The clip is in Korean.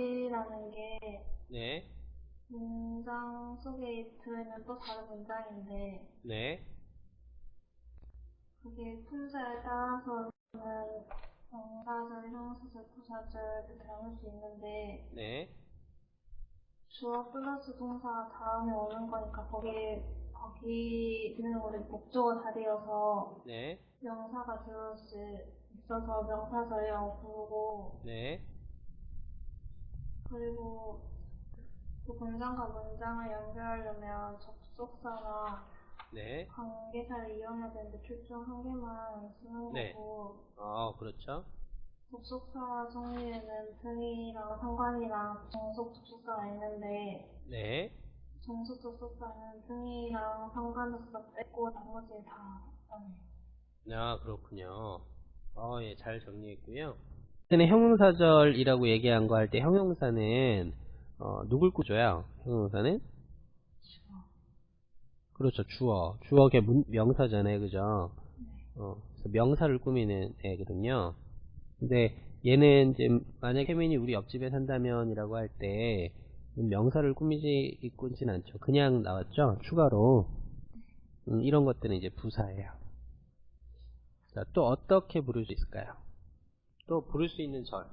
이라는 게 네, 문장 속에 들어있는 또 다른 문장인데 네, 그게 품사에 따라서는 명사절, 형사절, 부사절 이렇게 나눌 수 있는데 네, 주어 플러스 동사 다음에 오는 거니까 거기에 거기는 우리 목적어 자리여서 네, 명사가 들어올 수 있어서 명사절이라고 부르고 네, 그리고 그 문장과 문장을 연결하려면 접속사나 네. 관계사를 이용해야 되는데 출중 한 개만 쓰는 네. 거고 어, 그렇죠. 접속사 종류에는 등이랑 상관이랑 정속 접속사가 있는데 네, 정속 접속사는 등이랑 상관 접속사 빼고 나머지 다 네. 아, 그렇군요. 어, 예, 잘 정리했고요. 전에 형용사절이라고 얘기한 거 할 때 형용사는 어, 누굴 꾸줘요? 형용사는? 그렇죠, 주어. 주어가 문- 명사잖아요, 그죠? 어, 명사를 꾸미는 애거든요. 근데 얘는 이제 만약 혜민이 우리 옆집에 산다면 이라고 할 때 명사를 꾸미지 꾸진 않죠. 그냥 나왔죠. 추가로 음, 이런 것들은 이제 부사예요. 자, 또 어떻게 부를 수 있을까요? 또 부를 수 있는 절.